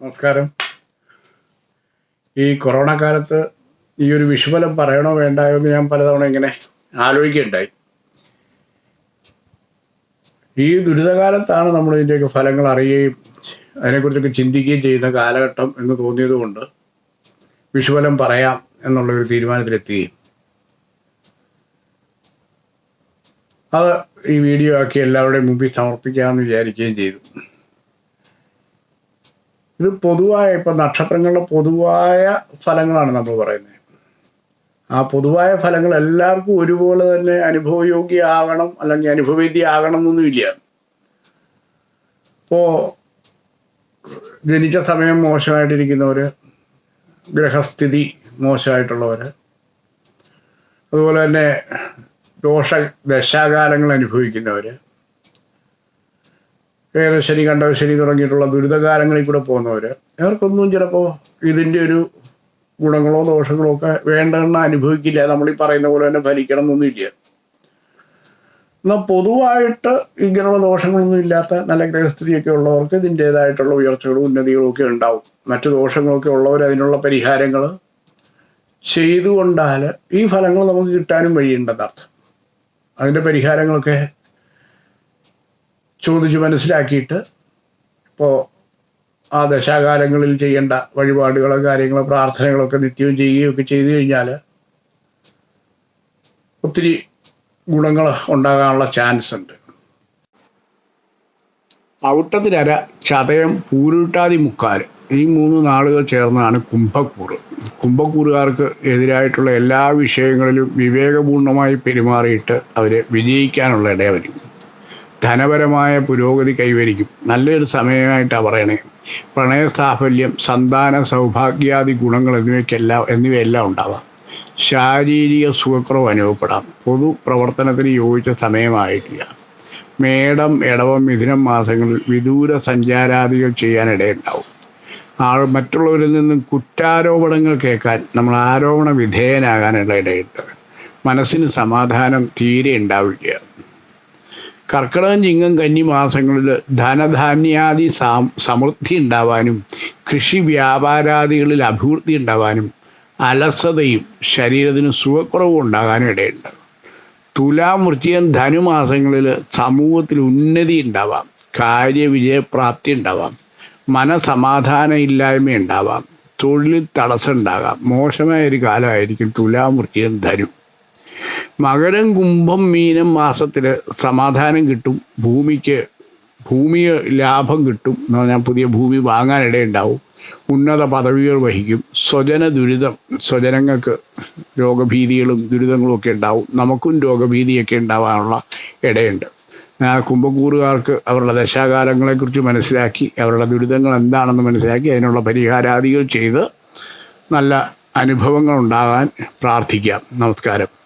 നമസ്കാരം. ഈ കൊറോണ കാലത്ത് ഈ ഒരു വിഷുഫലം പറയണോ വേണ്ടായോ എന്ന് ഞാൻ പലതവണ ഇങ്ങനെ ആലോചിക്കുകയുണ്ടായി. ഈ ദുരിതകാലത്താണ് നമ്മൾ ഇതിന്റെയൊക്കെ ഫലങ്ങൾ അറിയുകയും അതിനെക്കുറിച്ചൊക്കെ ചിന്തിക്കുകയും ചെയ്യുന്ന കാലഘട്ടം എന്ന് തോന്നിയതുകൊണ്ട് വിഷുഫലം പറയാം എന്നുള്ളൊരു തീരുമാനത്തിലെത്തുകയും. അത് ഈ വീഡിയോ ആക്കി എല്ലാവരുടെയും മുമ്പിൽ സമർപ്പിക്കാമെന്ന് വിചാരിക്കുകയും ചെയ്തു. ഇത് പൊതുവായ ഇപ്പം നക്ഷത്രങ്ങളുടെ പൊതുവായ ഫലങ്ങളാണ് നമ്മൾ പറയുന്നത്. ആ പൊതുവായ ഫലങ്ങൾ എല്ലാവർക്കും ഒരുപോലെ തന്നെ അനുഭവയോഗ്യമാകണം അല്ലെങ്കിൽ അനുഭവേദ്യമാകണം എന്നൊന്നുമില്ല ഇപ്പോൾ ജനിച്ച സമയം മോശമായിട്ടിരിക്കുന്നവർ ഗ്രഹസ്ഥിതി മോശമായിട്ടുള്ളവർ അതുപോലെ തന്നെ ദോഷ ദശാകാലങ്ങൾ അനുഭവിക്കുന്നവർ കണ്ടവ ശനി തുടങ്ങിയിട്ടുള്ള ദുരിതകാലങ്ങളിൽ കൂടെ പോകുന്നവർ അവർക്കൊന്നും ചിലപ്പോൾ ഇതിന്റെ ഒരു ഗുണങ്ങളോ ദോഷങ്ങളോ ഒക്കെ വേണ്ടെന്ന് അനുഭവിക്കില്ല. നമ്മൾ ഈ പറയുന്ന പോലെ തന്നെ ഫലിക്കണം എന്നൊന്നുമില്ല എന്നാൽ പൊതുവായിട്ട് ഇങ്ങനെയുള്ള ദോഷങ്ങളൊന്നും ഇല്ലാത്ത നല്ല ഗ്രഹസ്ഥിതിയൊക്കെ ഉള്ളവർക്ക് ഇതിന്റേതായിട്ടുള്ള ഉയർച്ചകളും ഉന്നതികളും ഒക്കെ ഉണ്ടാവും. മറ്റു ദോഷങ്ങളൊക്കെ ഉള്ളവർ അതിനുള്ള പരിഹാരങ്ങൾ ചെയ്തുകൊണ്ടാൽ ഈ ഫലങ്ങൾ നമുക്ക് കിട്ടാനും വഴിയുണ്ടെന്നർത്ഥം. അതിന്റെ പരിഹാരങ്ങളൊക്കെ ചോദിച്ച് മനസ്സിലാക്കിയിട്ട് ഇപ്പോൾ ആ ദശാകാലങ്ങളിൽ ചെയ്യേണ്ട വഴിപാടുകളോ കാര്യങ്ങളോ പ്രാർത്ഥനകളൊക്കെ നിത്യവും ചെയ്യുകയൊക്കെ ചെയ്തു കഴിഞ്ഞാൽ ഒത്തിരി ഗുണങ്ങൾ ഉണ്ടാകാനുള്ള ചാൻസ് ഉണ്ട്. ഔട്ടത്തിനര ചതയം പൂരുട്ടാതി മുക്കാൽ. ഈ മൂന്ന് നാളുകൾ ചേർന്നാണ് കുംഭക്കൂറ്. കുംഭക്കൂറുകാർക്ക് എതിരായിട്ടുള്ള എല്ലാ വിഷയങ്ങളിലും വിവേകപൂർണമായി പെരുമാറിയിട്ട് അവരെ വിജയിക്കാനുള്ള ഇട വരും ധനപരമായ പുരോഗതി കൈവരിക്കും. നല്ലൊരു സമയമായിട്ടാണ് പറയണേ. പ്രണയ സാഫല്യം സന്താന സൗഭാഗ്യാദി ഗുണങ്ങൾ എന്നിവയ്ക്കെല്ലാം എന്നിവയെല്ലാം ഉണ്ടാവാം. ശാരീരിക സുഖക്കുറവ് അനുഭവപ്പെടാം. പൊതു പ്രവർത്തനത്തിന് യോജിച്ച സമയമായിട്ടില്ല. മേടം ഇടവം മിഥുനം മാസങ്ങളിൽ വിദൂര സഞ്ചാരാദികൾ ചെയ്യാനിടയുണ്ടാവും. ആൾ മറ്റുള്ളവരിൽ നിന്നും കുറ്റാരോപണങ്ങൾ കേൾക്കാൻ നമ്മൾ ആരോപണ വിധേയനാകാനുള്ള ഇടയുണ്ട്. മനസ്സിന് സമാധാനം തീരെ ഉണ്ടാവില്ല. കർക്കിടകം ചിങ്ങം കന്നി മാസങ്ങളിൽ ധനധാന്യാദി സമൃദ്ധി ഉണ്ടാവാനും കൃഷി വ്യാപാരാദികളിൽ അഭിവൃദ്ധി ഉണ്ടാവാനും അലസതയും ശരീരത്തിന് സുഖക്കുറവും ഉണ്ടാകാനും ഇടയുണ്ട്. തുലാം വൃശ്ചികം ധനുമാസങ്ങളിൽ സമൂഹത്തിൽ ഉന്നതി ഉണ്ടാവാം കാര്യവിജയപ്രാപ്തി ഉണ്ടാവാം മനസമാധാനം ഇല്ലായ്മ ഉണ്ടാവാം തൊഴിലിൽ തടസ്സം ഉണ്ടാകാം. മോശമായ ഒരു കാലമായിരിക്കും തുലാം ധനു. മകരം കുംഭം മീനം മാസത്തിൽ സമാധാനം കിട്ടും. ഭൂമിക്ക് ഭൂമി ലാഭം കിട്ടും എന്ന് പറഞ്ഞാൽ പുതിയ ഭൂമി വാങ്ങാനിടയുണ്ടാവും ഉന്നത പദവികൾ വഹിക്കും. സ്വജന ദുരിതം സ്വജനങ്ങൾക്ക് രോഗഭീതികളും ദുരിതങ്ങളും ഒക്കെ ഉണ്ടാവും. നമുക്കും രോഗഭീതിയൊക്കെ ഉണ്ടാവാനുള്ള ഇടയുണ്ട്. ആ കുംഭക്കൂറുകാർക്ക് അവരുടെ ദശാകാലങ്ങളെക്കുറിച്ച് മനസ്സിലാക്കി അവരുടെ ദുരിതങ്ങൾ എന്താണെന്ന് മനസ്സിലാക്കി അതിനുള്ള പരിഹാരാദികൾ ചെയ്ത് നല്ല അനുഭവങ്ങൾ ഉണ്ടാകാൻ പ്രാർത്ഥിക്കാം. നമസ്കാരം.